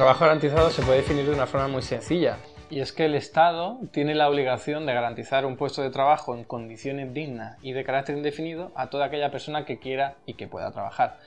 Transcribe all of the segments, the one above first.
trabajo garantizado se puede definir de una forma muy sencilla. Y es que el Estado tiene la obligación de garantizar un puesto de trabajo en condiciones dignas y de carácter indefinido a toda aquella persona que quiera y que pueda trabajar.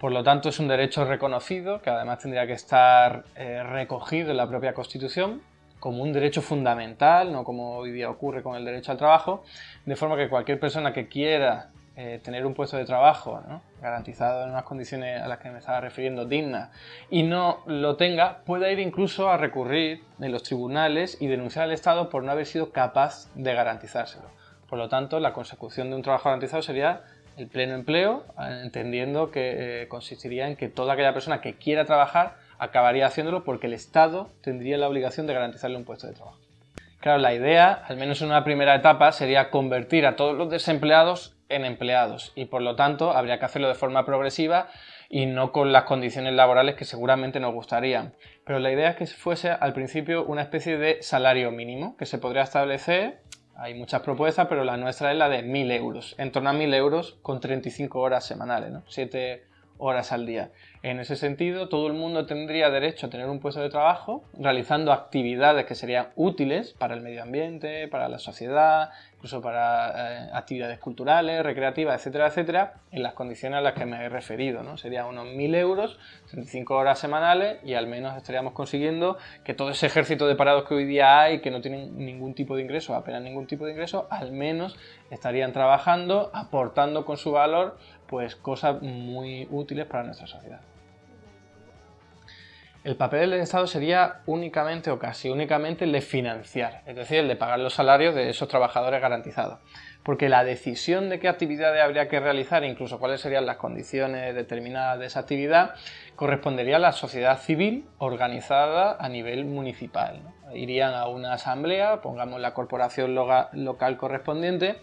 Por lo tanto, es un derecho reconocido que además tendría que estar eh, recogido en la propia Constitución como un derecho fundamental, no como hoy día ocurre con el derecho al trabajo, de forma que cualquier persona que quiera eh, tener un puesto de trabajo garantizado en unas condiciones a las que me estaba refiriendo dignas y no lo tenga, pueda ir incluso a recurrir en los tribunales y denunciar al Estado por no haber sido capaz de garantizárselo. Por lo tanto, la consecución de un trabajo garantizado sería el pleno empleo, entendiendo que eh, consistiría en que toda aquella persona que quiera trabajar acabaría haciéndolo porque el Estado tendría la obligación de garantizarle un puesto de trabajo. Claro, la idea, al menos en una primera etapa, sería convertir a todos los desempleados en empleados y por lo tanto habría que hacerlo de forma progresiva y no con las condiciones laborales que seguramente nos gustarían. Pero la idea es que fuese al principio una especie de salario mínimo que se podría establecer, hay muchas propuestas, pero la nuestra es la de 1.000 euros, en torno a 1.000 euros con 35 horas semanales, ¿no? 7 horas al día. En ese sentido, todo el mundo tendría derecho a tener un puesto de trabajo realizando actividades que serían útiles para el medio ambiente, para la sociedad, incluso para eh, actividades culturales, recreativas, etcétera, etcétera, en las condiciones a las que me he referido. ¿no? Serían unos 1.000 euros, 35 horas semanales y al menos estaríamos consiguiendo que todo ese ejército de parados que hoy día hay, que no tienen ningún tipo de ingreso, apenas ningún tipo de ingreso, al menos estarían trabajando, aportando con su valor pues cosas muy útiles para nuestra sociedad. El papel del Estado sería únicamente o casi únicamente el de financiar, es decir, el de pagar los salarios de esos trabajadores garantizados. Porque la decisión de qué actividades habría que realizar, incluso cuáles serían las condiciones determinadas de esa actividad, correspondería a la sociedad civil organizada a nivel municipal. Irían a una asamblea, pongamos la corporación local correspondiente,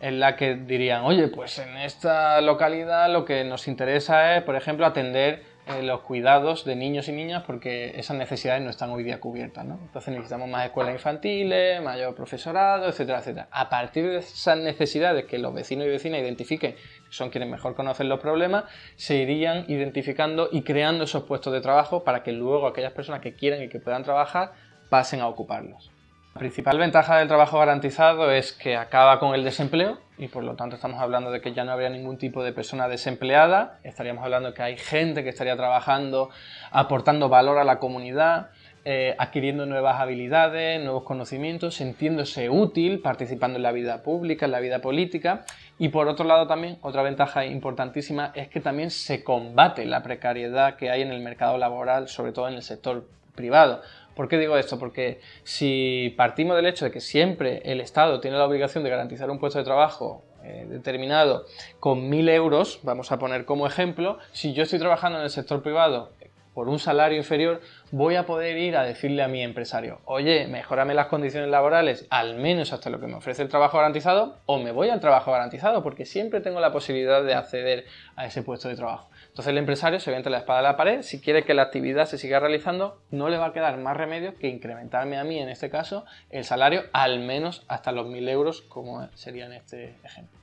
en la que dirían, oye, pues en esta localidad lo que nos interesa es, por ejemplo, atender eh, los cuidados de niños y niñas porque esas necesidades no están hoy día cubiertas. ¿no? Entonces necesitamos más escuelas infantiles, mayor profesorado, etcétera, etcétera. A partir de esas necesidades que los vecinos y vecinas identifiquen, son quienes mejor conocen los problemas, se irían identificando y creando esos puestos de trabajo para que luego aquellas personas que quieran y que puedan trabajar pasen a ocuparlos. La principal ventaja del trabajo garantizado es que acaba con el desempleo y por lo tanto estamos hablando de que ya no habría ningún tipo de persona desempleada, estaríamos hablando de que hay gente que estaría trabajando, aportando valor a la comunidad, eh, adquiriendo nuevas habilidades, nuevos conocimientos, sintiéndose útil, participando en la vida pública, en la vida política. Y por otro lado también, otra ventaja importantísima es que también se combate la precariedad que hay en el mercado laboral, sobre todo en el sector privado. ¿Por qué digo esto? Porque si partimos del hecho de que siempre el Estado tiene la obligación de garantizar un puesto de trabajo eh, determinado con 1.000 euros, vamos a poner como ejemplo, si yo estoy trabajando en el sector privado por un salario inferior, voy a poder ir a decirle a mi empresario, oye, mejorame las condiciones laborales, al menos hasta lo que me ofrece el trabajo garantizado, o me voy al trabajo garantizado, porque siempre tengo la posibilidad de acceder a ese puesto de trabajo. Entonces el empresario se ve la espada a la pared, si quiere que la actividad se siga realizando, no le va a quedar más remedio que incrementarme a mí, en este caso, el salario al menos hasta los 1.000 euros, como sería en este ejemplo.